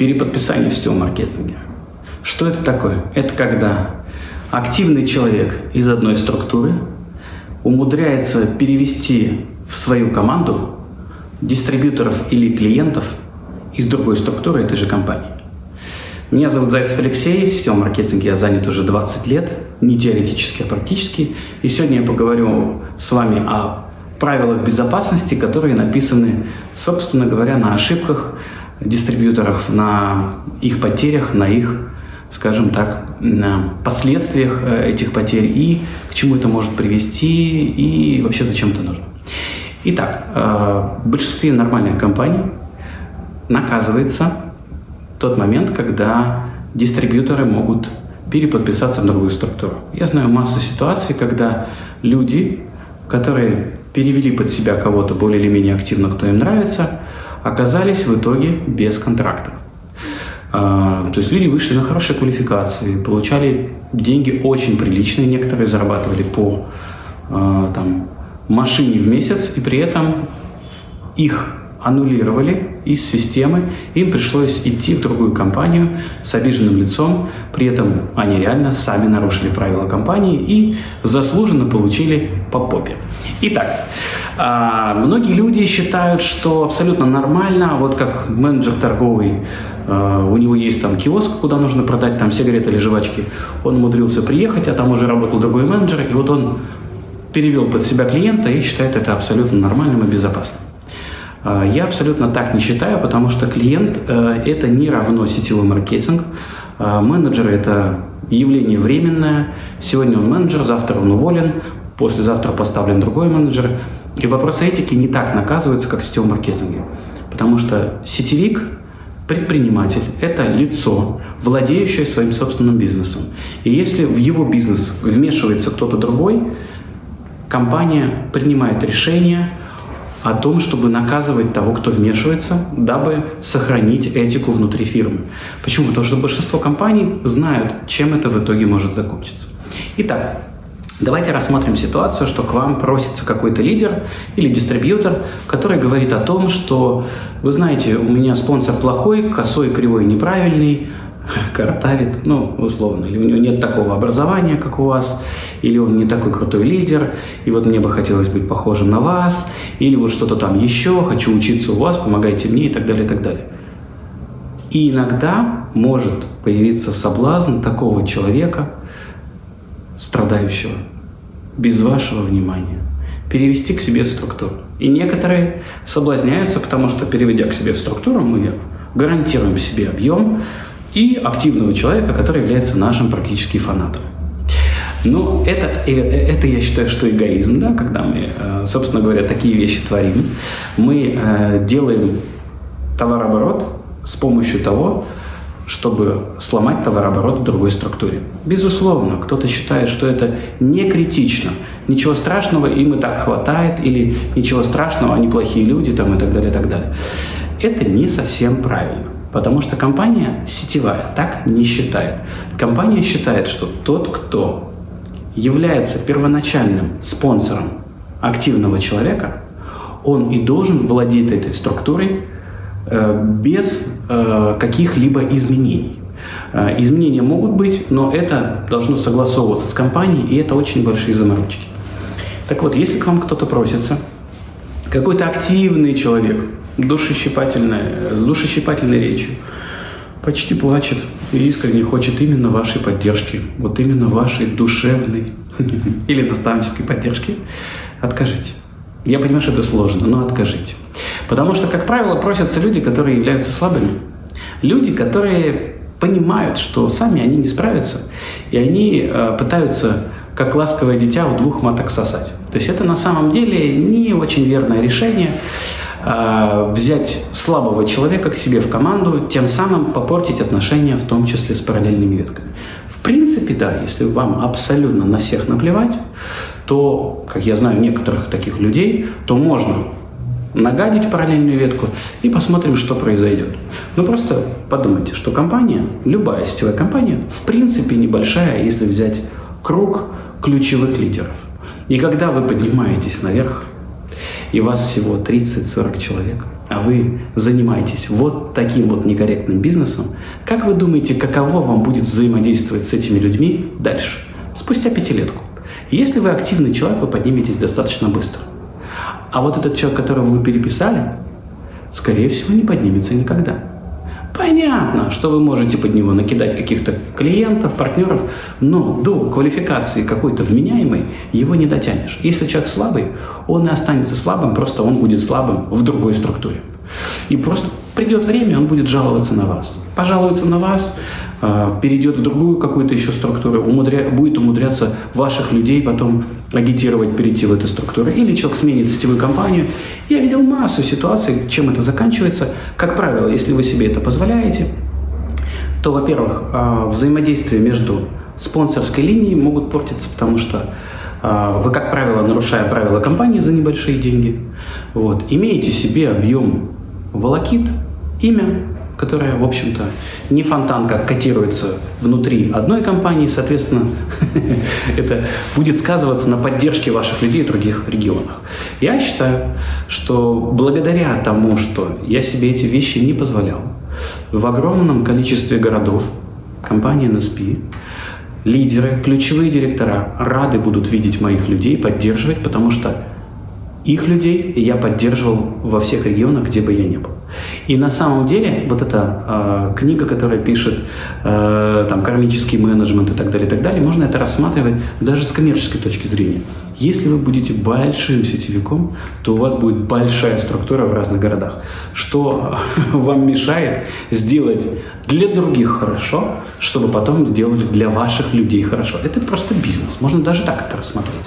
переподписание в сетевом маркетинге. Что это такое? Это когда активный человек из одной структуры умудряется перевести в свою команду дистрибьюторов или клиентов из другой структуры этой же компании. Меня зовут Зайцев Алексей, в сетевом маркетинге я занят уже 20 лет, не теоретически, а практически. И сегодня я поговорю с вами о правилах безопасности, которые написаны, собственно говоря, на ошибках дистрибьюторов, на их потерях, на их, скажем так, последствиях э, этих потерь и к чему это может привести и вообще зачем это нужно. Итак, э, в большинстве нормальных компаний наказывается тот момент, когда дистрибьюторы могут переподписаться в другую структуру. Я знаю массу ситуаций, когда люди, которые перевели под себя кого-то более или менее активно, кто им нравится, оказались в итоге без контракта. А, то есть люди вышли на хорошие квалификации, получали деньги очень приличные, некоторые зарабатывали по а, там, машине в месяц, и при этом их аннулировали из системы, им пришлось идти в другую компанию с обиженным лицом, при этом они реально сами нарушили правила компании и заслуженно получили по попе. Итак, а, многие люди считают, что абсолютно нормально, вот как менеджер торговый, а, у него есть там киоск, куда нужно продать там сигареты или жвачки, он умудрился приехать, а там уже работал другой менеджер, и вот он перевел под себя клиента и считает это абсолютно нормальным и безопасным. А, я абсолютно так не считаю, потому что клиент э, – это не равно сетевой маркетинг. А, менеджер – это явление временное. Сегодня он менеджер, завтра он уволен, послезавтра поставлен другой менеджер. И вопросы этики не так наказываются, как в сетевом маркетинге. Потому что сетевик, предприниматель – это лицо, владеющее своим собственным бизнесом. И если в его бизнес вмешивается кто-то другой, компания принимает решение – о том, чтобы наказывать того, кто вмешивается, дабы сохранить этику внутри фирмы. Почему? Потому что большинство компаний знают, чем это в итоге может закончиться. Итак, Давайте рассмотрим ситуацию, что к вам просится какой-то лидер или дистрибьютор, который говорит о том, что, вы знаете, у меня спонсор плохой, косой, кривой, неправильный, картавит, ну, условно, или у него нет такого образования, как у вас, или он не такой крутой лидер, и вот мне бы хотелось быть похожим на вас, или вот что-то там еще, хочу учиться у вас, помогайте мне и так далее, и так далее. И иногда может появиться соблазн такого человека, страдающего, без вашего внимания, перевести к себе в структуру. И некоторые соблазняются, потому что, переведя к себе в структуру, мы гарантируем себе объем, и активного человека, который является нашим практически фанатом. Но это, э, это я считаю, что эгоизм, да, когда мы, э, собственно говоря, такие вещи творим. Мы э, делаем товарооборот с помощью того, чтобы сломать товарооборот в другой структуре. Безусловно, кто-то считает, что это не критично, ничего страшного, им и так хватает, или ничего страшного, они плохие люди, там, и так далее, и так далее. Это не совсем правильно. Потому что компания сетевая так не считает. Компания считает, что тот, кто является первоначальным спонсором активного человека, он и должен владеть этой структурой э, без э, каких-либо изменений. Э, изменения могут быть, но это должно согласовываться с компанией, и это очень большие заморочки. Так вот, если к вам кто-то просится, какой-то активный человек, душещипательная, с душещипательной речью, почти плачет и искренне хочет именно вашей поддержки, вот именно вашей душевной или наставнической поддержки, откажите. Я понимаю, что это сложно, но откажите. Потому что, как правило, просятся люди, которые являются слабыми. Люди, которые понимают, что сами они не справятся, и они э, пытаются, как ласковое дитя, у двух маток сосать. То есть это на самом деле не очень верное решение. Э, взять слабого человека к себе в команду, тем самым попортить отношения, в том числе с параллельными ветками. В принципе, да, если вам абсолютно на всех наплевать, то, как я знаю некоторых таких людей, то можно нагадить параллельную ветку и посмотрим, что произойдет. Но просто подумайте, что компания, любая сетевая компания, в принципе небольшая, если взять круг ключевых лидеров. И когда вы поднимаетесь наверх, и вас всего 30-40 человек, а вы занимаетесь вот таким вот некорректным бизнесом, как вы думаете, каково вам будет взаимодействовать с этими людьми дальше, спустя пятилетку? Если вы активный человек, вы подниметесь достаточно быстро. А вот этот человек, которого вы переписали, скорее всего, не поднимется никогда. Понятно, что вы можете под него накидать каких-то клиентов, партнеров, но до квалификации какой-то вменяемой его не дотянешь. Если человек слабый, он и останется слабым, просто он будет слабым в другой структуре. И просто придет время, он будет жаловаться на вас. Пожалуется на вас, перейдет в другую какую-то еще структуру, умудря... будет умудряться ваших людей потом агитировать перейти в эту структуру. Или человек сменит сетевую компанию. Я видел массу ситуаций, чем это заканчивается. Как правило, если вы себе это позволяете, то, во-первых, а, взаимодействие между спонсорской линией могут портиться, потому что а, вы, как правило, нарушая правила компании за небольшие деньги, вот, имеете себе объем волокит, имя, которая, в общем-то, не фонтанка котируется внутри одной компании, соответственно, это будет сказываться на поддержке ваших людей в других регионах. Я считаю, что благодаря тому, что я себе эти вещи не позволял, в огромном количестве городов компания NSP лидеры, ключевые директора рады будут видеть моих людей, поддерживать, потому что их людей я поддерживал во всех регионах, где бы я ни был. И на самом деле вот эта э, книга, которая пишет э, там кармический менеджмент и так далее, и так далее, можно это рассматривать даже с коммерческой точки зрения. Если вы будете большим сетевиком, то у вас будет большая структура в разных городах, что вам мешает сделать для других хорошо, чтобы потом сделать для ваших людей хорошо. Это просто бизнес, можно даже так это рассмотреть.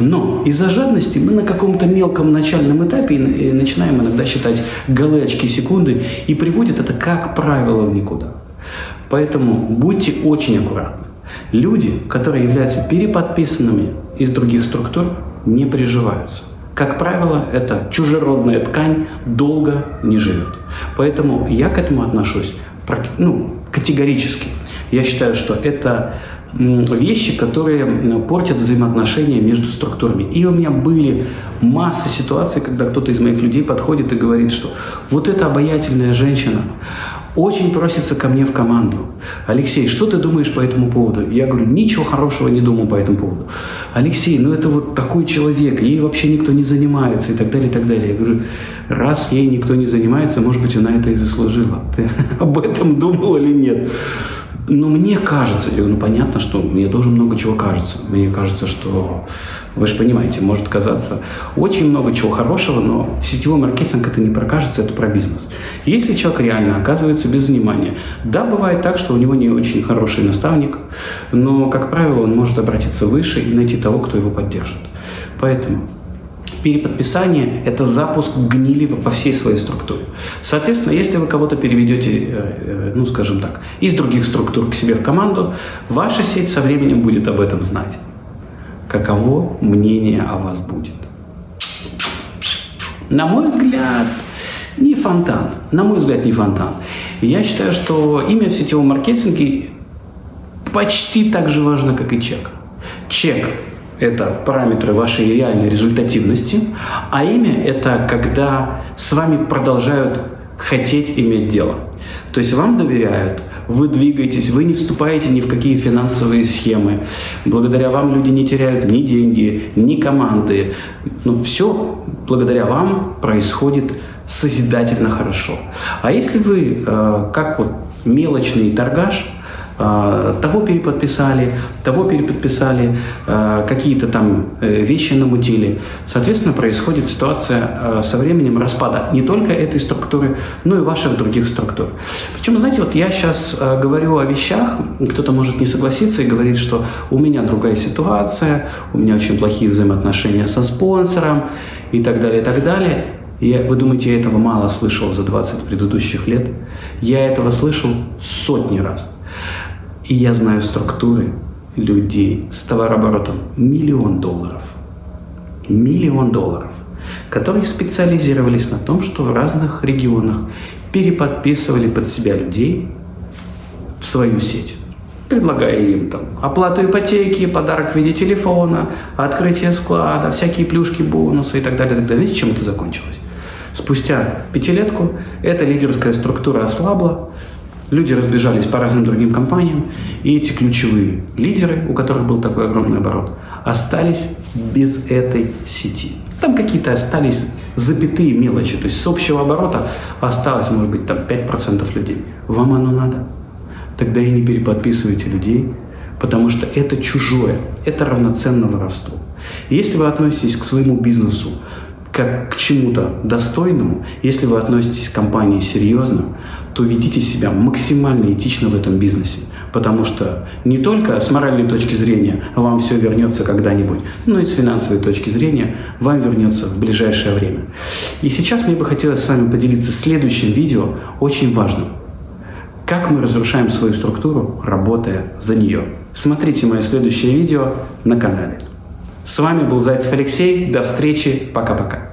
Но из-за жадности мы на каком-то мелком начальном этапе начинаем иногда считать галочки, секунды, и приводит это, как правило, в никуда. Поэтому будьте очень аккуратны. Люди, которые являются переподписанными из других структур, не приживаются. Как правило, эта чужеродная ткань долго не живет. Поэтому я к этому отношусь ну, категорически. Я считаю, что это вещи, которые портят взаимоотношения между структурами. И у меня были масса ситуаций, когда кто-то из моих людей подходит и говорит, что вот эта обаятельная женщина очень просится ко мне в команду. Алексей, что ты думаешь по этому поводу? Я говорю, ничего хорошего не думаю по этому поводу. Алексей, ну это вот такой человек, ей вообще никто не занимается и так далее, и так далее. Я говорю, раз ей никто не занимается, может быть, она это и заслужила. Ты об этом думал или нет? Ну, мне кажется, ну, понятно, что мне тоже много чего кажется. Мне кажется, что, вы же понимаете, может казаться очень много чего хорошего, но сетевой маркетинг это не про кажется, это про бизнес. Если человек реально оказывается без внимания, да, бывает так, что у него не очень хороший наставник, но, как правило, он может обратиться выше и найти того, кто его поддержит. Поэтому переподписание – это запуск гнили по всей своей структуре. Соответственно, если вы кого-то переведете, э, э, ну, скажем так, из других структур к себе в команду, ваша сеть со временем будет об этом знать. Каково мнение о вас будет? На мой взгляд, не фонтан. На мой взгляд, не фонтан. Я считаю, что имя в сетевом маркетинге почти так же важно, как и чек. Чек это параметры вашей реальной результативности, а имя – это когда с вами продолжают хотеть иметь дело. То есть вам доверяют, вы двигаетесь, вы не вступаете ни в какие финансовые схемы. Благодаря вам люди не теряют ни деньги, ни команды. Ну, все благодаря вам происходит созидательно хорошо. А если вы, э, как вот мелочный торгаш, того переподписали, того переподписали, а, какие-то там э, вещи намутили. Соответственно, происходит ситуация а, со временем распада не только этой структуры, но и ваших других структур. Причем, знаете, вот я сейчас говорю о вещах, кто-то может не согласиться и говорит, что у меня другая ситуация, у меня очень плохие взаимоотношения со спонсором и так далее, и так далее. И вы думаете, я этого мало слышал за 20 предыдущих лет? Я этого слышал сотни раз. И я знаю структуры людей с товарооборотом миллион долларов. Миллион долларов, которые специализировались на том, что в разных регионах переподписывали под себя людей в свою сеть предлагая им там оплату ипотеки, подарок в виде телефона, открытие склада, всякие плюшки, бонусы и так далее. И так далее. Знаете, чем это закончилось? Спустя пятилетку эта лидерская структура ослабла, люди разбежались по разным другим компаниям, и эти ключевые лидеры, у которых был такой огромный оборот, остались без этой сети. Там какие-то остались запятые мелочи, то есть с общего оборота осталось, может быть, там 5% людей. Вам оно надо? Тогда и не переподписывайте людей, потому что это чужое, это равноценно воровству. Если вы относитесь к своему бизнесу как к чему-то достойному, если вы относитесь к компании серьезно, то ведите себя максимально этично в этом бизнесе. Потому что не только с моральной точки зрения вам все вернется когда-нибудь, но и с финансовой точки зрения вам вернется в ближайшее время. И сейчас мне бы хотелось с вами поделиться следующим видео, очень важным. Как мы разрушаем свою структуру, работая за нее. Смотрите мое следующее видео на канале. С вами был Зайцев Алексей. До встречи. Пока-пока.